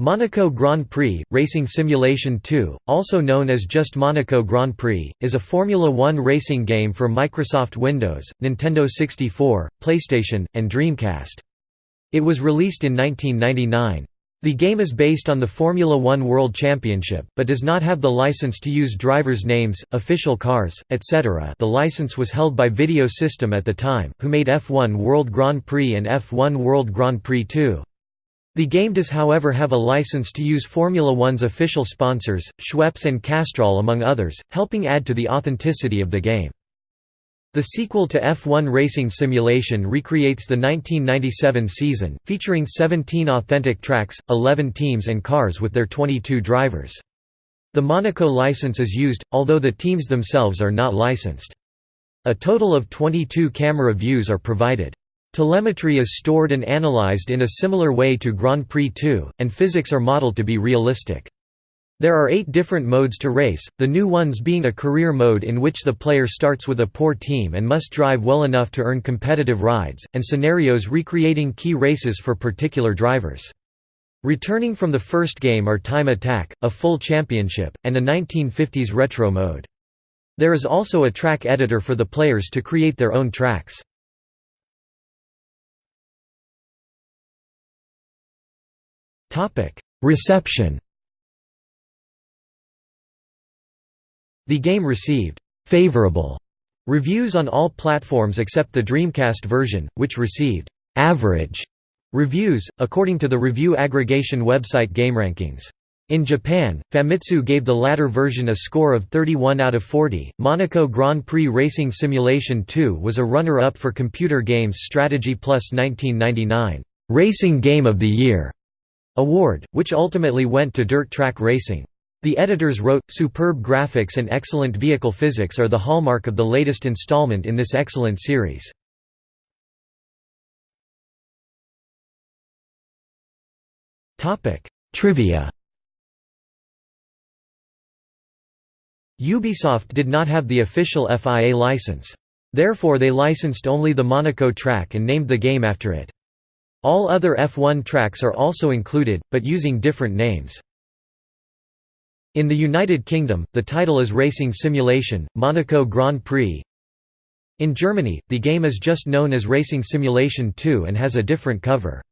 Monaco Grand Prix – Racing Simulation 2, also known as just Monaco Grand Prix, is a Formula One racing game for Microsoft Windows, Nintendo 64, PlayStation, and Dreamcast. It was released in 1999. The game is based on the Formula One World Championship, but does not have the license to use drivers' names, official cars, etc. The license was held by Video System at the time, who made F1 World Grand Prix and F1 World Grand Prix 2. The game does however have a license to use Formula One's official sponsors, Schweppes and Castrol among others, helping add to the authenticity of the game. The sequel to F1 Racing Simulation recreates the 1997 season, featuring 17 authentic tracks, 11 teams and cars with their 22 drivers. The Monaco license is used, although the teams themselves are not licensed. A total of 22 camera views are provided. Telemetry is stored and analyzed in a similar way to Grand Prix 2, and physics are modeled to be realistic. There are eight different modes to race, the new ones being a career mode in which the player starts with a poor team and must drive well enough to earn competitive rides, and scenarios recreating key races for particular drivers. Returning from the first game are Time Attack, a full championship, and a 1950s retro mode. There is also a track editor for the players to create their own tracks. Reception The game received «favorable» reviews on all platforms except the Dreamcast version, which received «average» reviews, according to the review aggregation website GameRankings. In Japan, Famitsu gave the latter version a score of 31 out of 40. Monaco Grand Prix Racing Simulation 2 was a runner up for Computer Games Strategy Plus 1999 Racing Game of the Year award, which ultimately went to dirt track racing. The editors wrote, superb graphics and excellent vehicle physics are the hallmark of the latest installment in this excellent series. Trivia Ubisoft did not have the official FIA license. Therefore they licensed only the Monaco track and named the game after it. All other F1 tracks are also included, but using different names. In the United Kingdom, the title is Racing Simulation, Monaco Grand Prix. In Germany, the game is just known as Racing Simulation 2 and has a different cover.